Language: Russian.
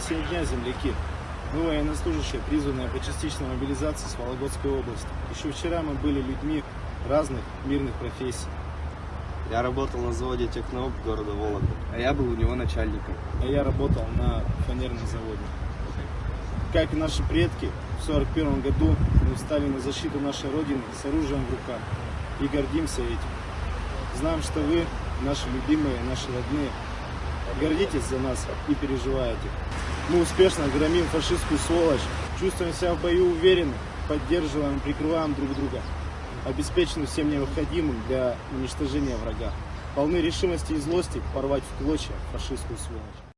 Всем дня, земляки! Мы военнослужащие, призванные по частичной мобилизации с Вологодской области. Еще вчера мы были людьми разных мирных профессий. Я работал на заводе Техноп города Вологда, а я был у него начальником. А я работал на фанерном заводе. Как и наши предки, в 1941 году мы встали на защиту нашей Родины с оружием в руках и гордимся этим. Знаем, что вы, наши любимые, наши родные, гордитесь за нас и переживаете. Мы успешно громим фашистскую сволочь, чувствуем себя в бою уверенно, поддерживаем, прикрываем друг друга, обеспечены всем необходимым для уничтожения врага. Полны решимости и злости порвать в клочья фашистскую сволочь.